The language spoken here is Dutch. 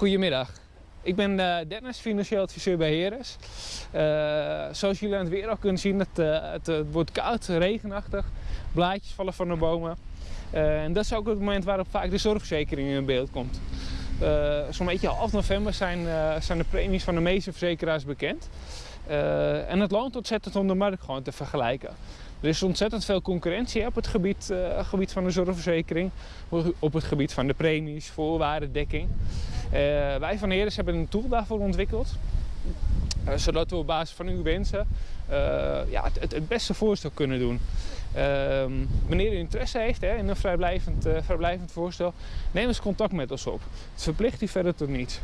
Goedemiddag. Ik ben eh, Dennis, financieel adviseur bij Heres. Uh, zoals jullie aan het weer al kunnen zien, het, uh, het, het, wordt koud, regenachtig. Blaadjes vallen van de bomen. en dat is ook het moment waarop vaak de zorgverzekering in beeld komt. Zo'n beetje half november zijn, zijn de premies van de meeste verzekeraars bekend. en het loont ontzettend om de markt gewoon te vergelijken. Er is ontzettend veel concurrentie op het gebied, gebied van de zorgverzekering, op het gebied van de premies, voorwaarden, dekking. Uh, wij van Heres hebben een tool daarvoor ontwikkeld. Uh, zodat we op basis van uw wensen ja, het, het, beste voorstel kunnen doen. Ehm, wanneer u interesse heeft hè, in een vrijblijvend, vrijblijvend voorstel, neem eens contact met ons op. Het verplicht u verder tot niets.